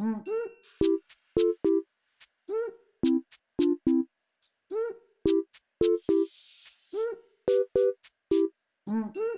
Mm-hmm. Mm-hmm.